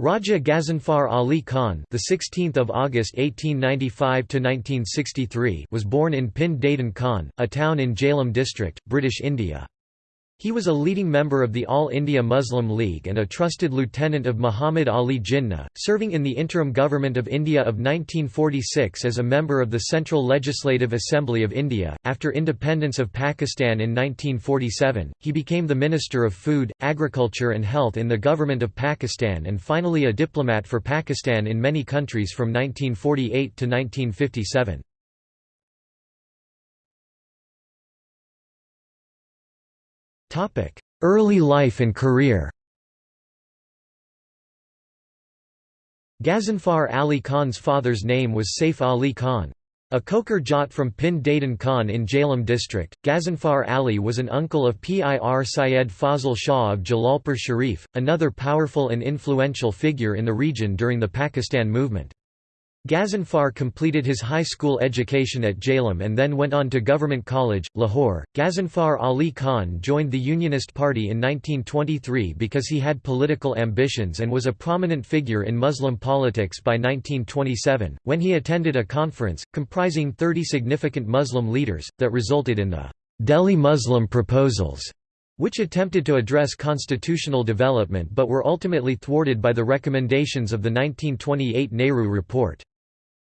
Raja Ghazanfar Ali Khan, the 16th of August 1895 to 1963, was born in Pind Dadan Khan, a town in Jhelum district, British India. He was a leading member of the All India Muslim League and a trusted lieutenant of Muhammad Ali Jinnah, serving in the interim government of India of 1946 as a member of the Central Legislative Assembly of India. After independence of Pakistan in 1947, he became the Minister of Food, Agriculture and Health in the government of Pakistan and finally a diplomat for Pakistan in many countries from 1948 to 1957. Early life and career Ghazanfar Ali Khan's father's name was Saif Ali Khan. A Kokar Jat from Pind Dadan Khan in Jhelum district, Ghazanfar Ali was an uncle of Pir Syed Fazl Shah of Jalalpur Sharif, another powerful and influential figure in the region during the Pakistan movement. Ghazanfar completed his high school education at Jhelum and then went on to Government College, Lahore. Ghazanfar Ali Khan joined the Unionist Party in 1923 because he had political ambitions and was a prominent figure in Muslim politics by 1927, when he attended a conference, comprising 30 significant Muslim leaders, that resulted in the Delhi Muslim Proposals, which attempted to address constitutional development but were ultimately thwarted by the recommendations of the 1928 Nehru Report.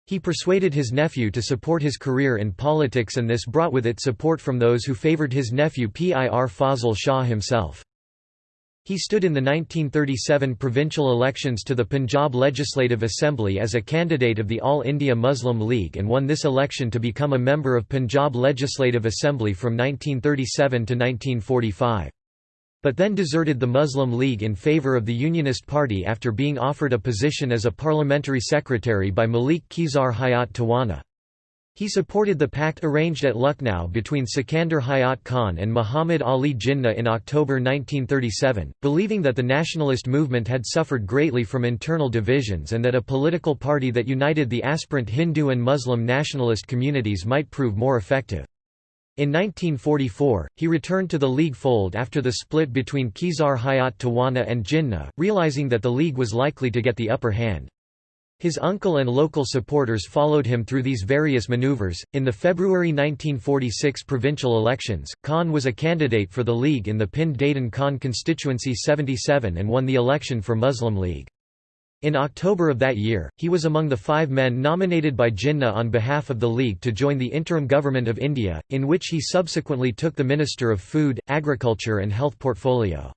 He persuaded his nephew to support his career in politics and this brought with it support from those who favoured his nephew Pir Fazl Shah himself. He stood in the 1937 provincial elections to the Punjab Legislative Assembly as a candidate of the All India Muslim League and won this election to become a member of Punjab Legislative Assembly from 1937 to 1945 but then deserted the Muslim League in favour of the Unionist Party after being offered a position as a parliamentary secretary by Malik Khizar Hayat Tawana. He supported the pact arranged at Lucknow between Sikandar Hayat Khan and Muhammad Ali Jinnah in October 1937, believing that the nationalist movement had suffered greatly from internal divisions and that a political party that united the aspirant Hindu and Muslim nationalist communities might prove more effective. In 1944, he returned to the League fold after the split between Khizar Hayat Tawana and Jinnah, realizing that the League was likely to get the upper hand. His uncle and local supporters followed him through these various maneuvers. In the February 1946 provincial elections, Khan was a candidate for the League in the Pind Dadan Khan constituency 77 and won the election for Muslim League. In October of that year, he was among the five men nominated by Jinnah on behalf of the League to join the interim government of India, in which he subsequently took the Minister of Food, Agriculture and Health portfolio.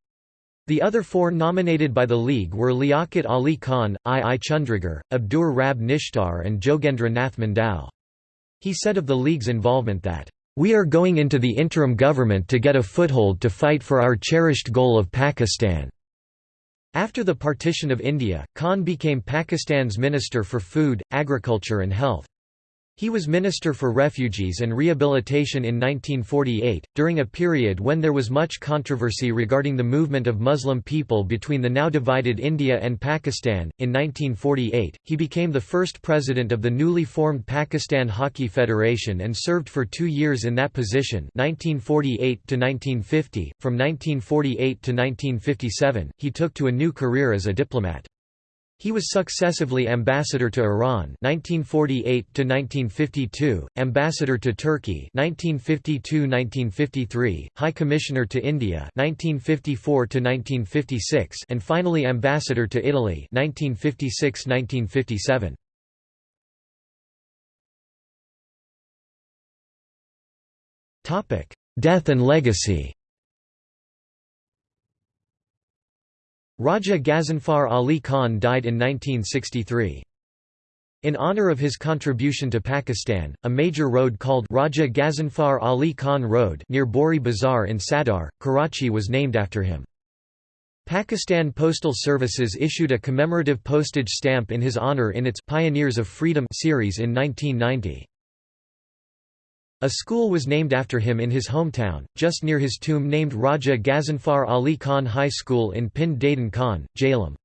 The other four nominated by the League were Liaquat Ali Khan, I. I. Chundrigar, Abdur Rab Nishtar and Jogendra Nath Mandal. He said of the League's involvement that, "...we are going into the interim government to get a foothold to fight for our cherished goal of Pakistan." After the partition of India, Khan became Pakistan's Minister for Food, Agriculture and Health. He was Minister for Refugees and Rehabilitation in 1948, during a period when there was much controversy regarding the movement of Muslim people between the now divided India and Pakistan. In 1948, he became the first president of the newly formed Pakistan Hockey Federation and served for two years in that position 1948 to 1950. From 1948 to 1957, he took to a new career as a diplomat. He was successively ambassador to Iran 1948 to 1952, ambassador to Turkey 1952-1953, High Commissioner to India 1954 to 1956, and finally ambassador to Italy 1956-1957. Topic: Death and legacy. Raja Ghazanfar Ali Khan died in 1963. In honor of his contribution to Pakistan, a major road called Raja Ghazanfar Ali Khan Road near Bori Bazar in Sadar, Karachi was named after him. Pakistan Postal Services issued a commemorative postage stamp in his honor in its Pioneers of Freedom series in 1990. A school was named after him in his hometown, just near his tomb named Raja Ghazanfar Ali Khan High School in Pind Dadan Khan, Jhelum.